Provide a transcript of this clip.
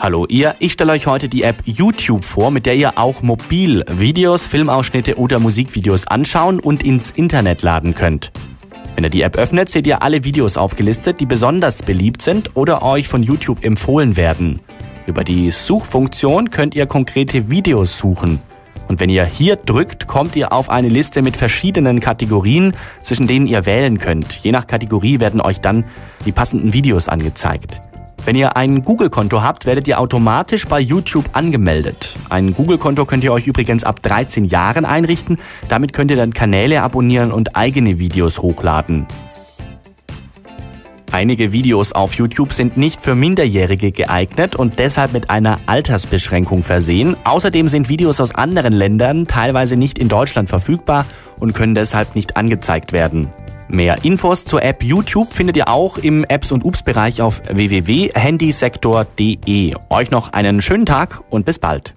Hallo ihr, ich stelle euch heute die App YouTube vor, mit der ihr auch mobil Videos, Filmausschnitte oder Musikvideos anschauen und ins Internet laden könnt. Wenn ihr die App öffnet, seht ihr alle Videos aufgelistet, die besonders beliebt sind oder euch von YouTube empfohlen werden. Über die Suchfunktion könnt ihr konkrete Videos suchen. Und wenn ihr hier drückt, kommt ihr auf eine Liste mit verschiedenen Kategorien, zwischen denen ihr wählen könnt. Je nach Kategorie werden euch dann die passenden Videos angezeigt. Wenn ihr ein Google-Konto habt, werdet ihr automatisch bei YouTube angemeldet. Ein Google-Konto könnt ihr euch übrigens ab 13 Jahren einrichten. Damit könnt ihr dann Kanäle abonnieren und eigene Videos hochladen. Einige Videos auf YouTube sind nicht für Minderjährige geeignet und deshalb mit einer Altersbeschränkung versehen. Außerdem sind Videos aus anderen Ländern teilweise nicht in Deutschland verfügbar und können deshalb nicht angezeigt werden. Mehr Infos zur App YouTube findet ihr auch im Apps und Ups Bereich auf www.handysektor.de. Euch noch einen schönen Tag und bis bald.